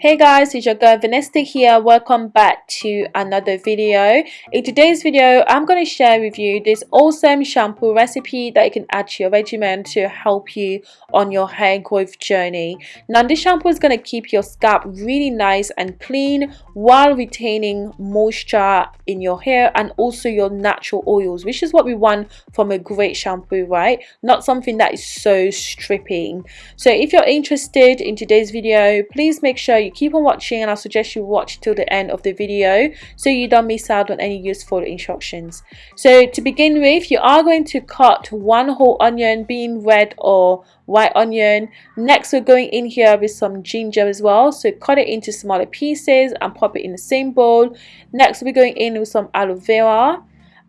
hey guys it's your girl Vanessa here. Welcome back to another video. In today's video i'm going to share with you this awesome shampoo recipe that you can add to your regimen to help you on your hair growth journey. Now this shampoo is going to keep your scalp really nice and clean while retaining moisture in your hair and also your natural oils which is what we want from a great shampoo right? Not something that is so stripping. So if you're interested in today's video please make sure you keep on watching and I suggest you watch till the end of the video so you don't miss out on any useful instructions. So to begin with, you are going to cut one whole onion being red or white onion. Next, we're going in here with some ginger as well. So cut it into smaller pieces and pop it in the same bowl. Next, we're going in with some aloe vera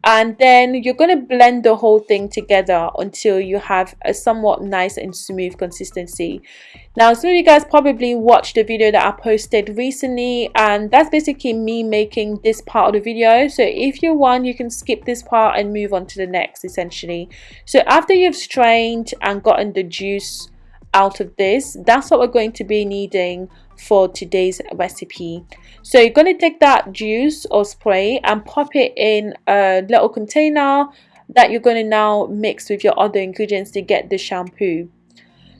and then you're going to blend the whole thing together until you have a somewhat nice and smooth consistency. Now some of you guys probably watched the video that i posted recently and that's basically me making this part of the video. So if you want you can skip this part and move on to the next essentially. So after you've strained and gotten the juice out of this that's what we're going to be needing for today's recipe. So you're going to take that juice or spray and pop it in a little container that you're going to now mix with your other ingredients to get the shampoo.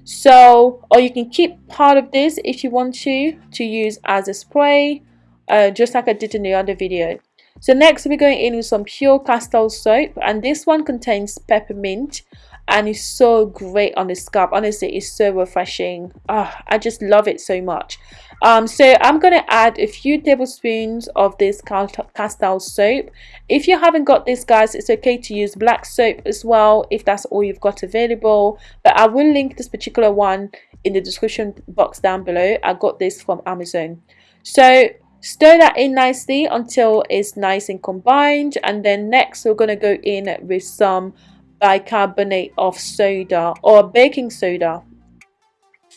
So or you can keep part of this if you want to to use as a spray uh, just like I did in the other video. So next we're going in with some pure castile soap and this one contains peppermint and it's so great on the scalp honestly it's so refreshing. Oh, i just love it so much. Um so i'm gonna add a few tablespoons of this castile soap. If you haven't got this guys it's okay to use black soap as well if that's all you've got available. But i will link this particular one in the description box down below. I got this from amazon. So stir that in nicely until it's nice and combined and then next we're going to go in with some bicarbonate of soda or baking soda.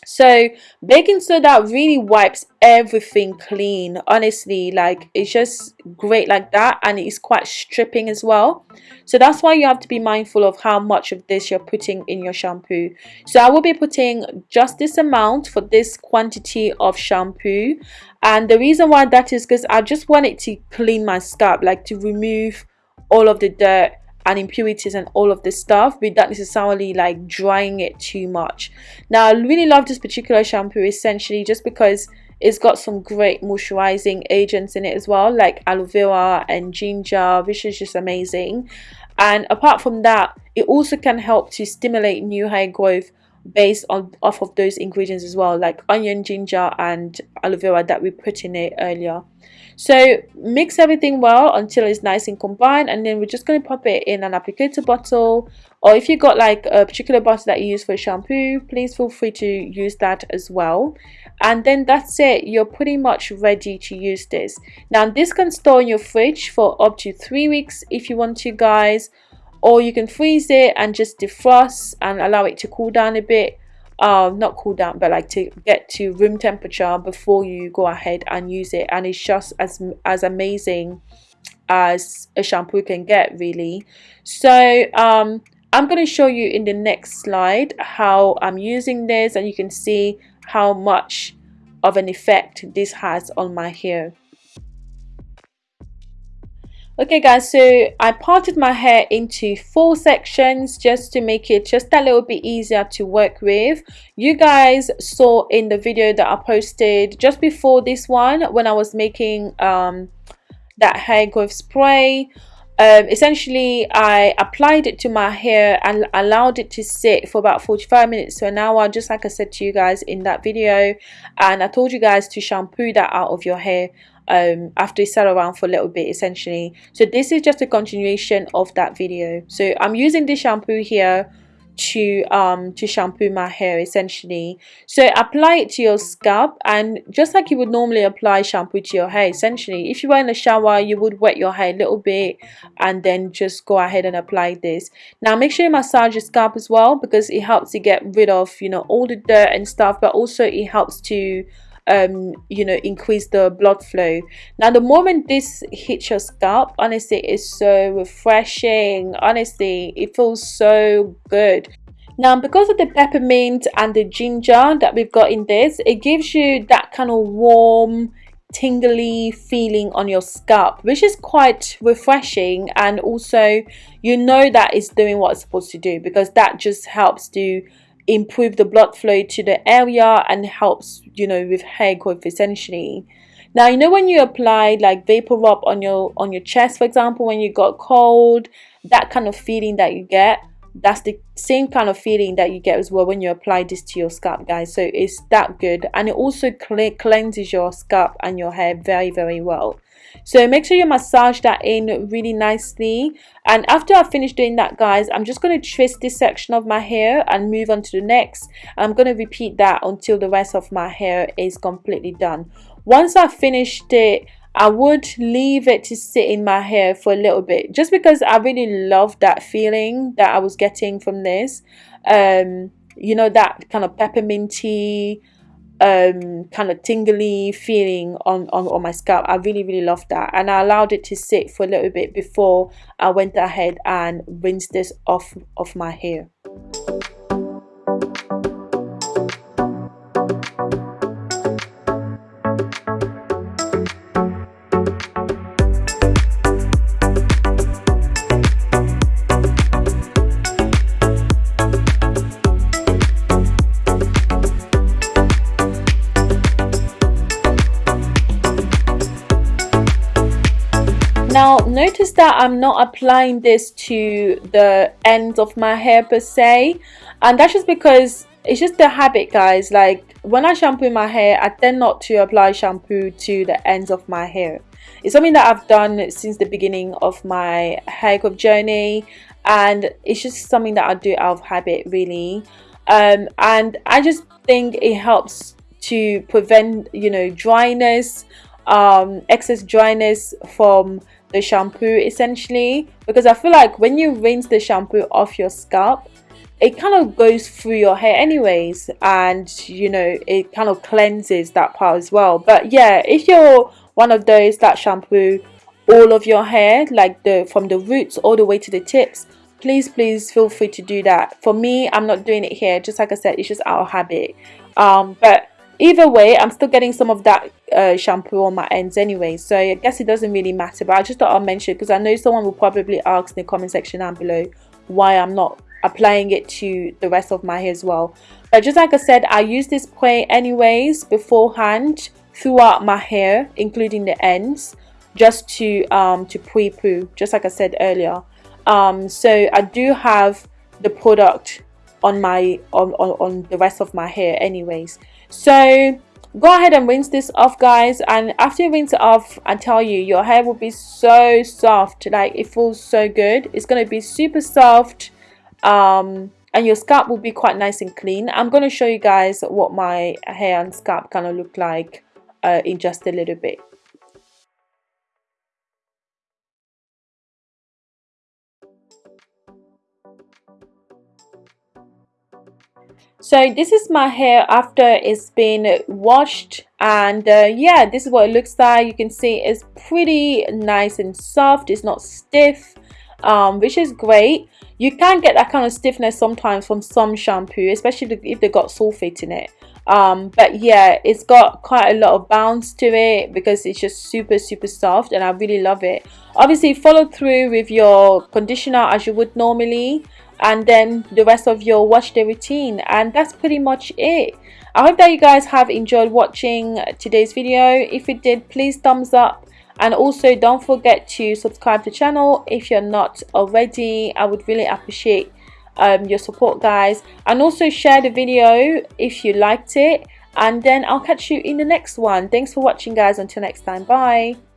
So baking soda really wipes everything clean honestly like it's just great like that and it's quite stripping as well. So that's why you have to be mindful of how much of this you're putting in your shampoo. So i will be putting just this amount for this quantity of shampoo. And the reason why that is because i just want it to clean my scalp like to remove all of the dirt and impurities and all of this stuff without necessarily like drying it too much. Now i really love this particular shampoo essentially just because it's got some great moisturizing agents in it as well like aloe vera and ginger which is just amazing. And apart from that it also can help to stimulate new hair growth based on off of those ingredients as well like onion ginger and aloe vera that we put in it earlier. So mix everything well until it's nice and combined and then we're just going to pop it in an applicator bottle or if you got like a particular bottle that you use for shampoo please feel free to use that as well. And then that's it. You're pretty much ready to use this. Now this can store in your fridge for up to three weeks if you want to guys or you can freeze it and just defrost and allow it to cool down a bit. Uh, not cool down but like to get to room temperature before you go ahead and use it. And it's just as as amazing as a shampoo can get really. So um i'm going to show you in the next slide how i'm using this and you can see how much of an effect this has on my hair okay guys so i parted my hair into four sections just to make it just a little bit easier to work with. You guys saw in the video that i posted just before this one when i was making um that hair growth spray. Um, essentially I applied it to my hair and allowed it to sit for about 45 minutes. To an hour just like I said to you guys in that video and I told you guys to shampoo that out of your hair um, after it sat around for a little bit essentially. So this is just a continuation of that video. So I'm using this shampoo here to um to shampoo my hair essentially. So apply it to your scalp and just like you would normally apply shampoo to your hair essentially if you were in a shower you would wet your hair a little bit and then just go ahead and apply this. Now make sure you massage your scalp as well because it helps to get rid of you know all the dirt and stuff but also it helps to um you know increase the blood flow. Now the moment this hits your scalp honestly it's so refreshing. Honestly it feels so good. Now because of the peppermint and the ginger that we've got in this it gives you that kind of warm tingly feeling on your scalp which is quite refreshing. And also you know that it's doing what it's supposed to do because that just helps to improve the blood flow to the area and helps you know with hair growth essentially. Now you know when you apply like vapor rub on your on your chest for example when you got cold that kind of feeling that you get that's the same kind of feeling that you get as well when you apply this to your scalp guys. So it's that good. And it also cleanses your scalp and your hair very very well. So make sure you massage that in really nicely. And after I finish doing that guys I'm just going to twist this section of my hair and move on to the next. I'm going to repeat that until the rest of my hair is completely done. Once I've finished it I would leave it to sit in my hair for a little bit just because I really love that feeling that I was getting from this um you know that kind of pepperminty um kind of tingly feeling on, on on my scalp. I really really loved that. And i allowed it to sit for a little bit before i went ahead and rinsed this off of my hair notice that I'm not applying this to the ends of my hair per se and that's just because it's just a habit guys like when I shampoo my hair I tend not to apply shampoo to the ends of my hair. It's something that I've done since the beginning of my hair growth journey and it's just something that I do out of habit really um, and I just think it helps to prevent you know dryness um, excess dryness from the shampoo essentially because I feel like when you rinse the shampoo off your scalp it kind of goes through your hair anyways and you know it kind of cleanses that part as well. But yeah if you're one of those that shampoo all of your hair like the from the roots all the way to the tips please please feel free to do that. For me i'm not doing it here. Just like i said it's just of habit. Um but either way i'm still getting some of that uh, shampoo on my ends anyway. So i guess it doesn't really matter but i just thought i'll mention because i know someone will probably ask in the comment section down below why i'm not applying it to the rest of my hair as well. But just like i said i use this spray anyways beforehand throughout my hair including the ends just to um to pre-poo just like i said earlier. Um so i do have the product on my on, on, on the rest of my hair anyways. So go ahead and rinse this off guys and after you rinse it off I tell you your hair will be so soft like it feels so good. It's going to be super soft um, and your scalp will be quite nice and clean. I'm going to show you guys what my hair and scalp kind of look like uh, in just a little bit so this is my hair after it's been washed and uh, yeah this is what it looks like. You can see it's pretty nice and soft. It's not stiff um, which is great. You can get that kind of stiffness sometimes from some shampoo especially if they've got sulfate in it. Um, but yeah it's got quite a lot of bounce to it because it's just super super soft and I really love it. Obviously follow through with your conditioner as you would normally and then the rest of your wash day routine. And that's pretty much it. I hope that you guys have enjoyed watching today's video. If you did please thumbs up. And also don't forget to subscribe to the channel if you're not already. I would really appreciate um, your support guys. And also share the video if you liked it. And then I'll catch you in the next one. Thanks for watching guys. Until next time. Bye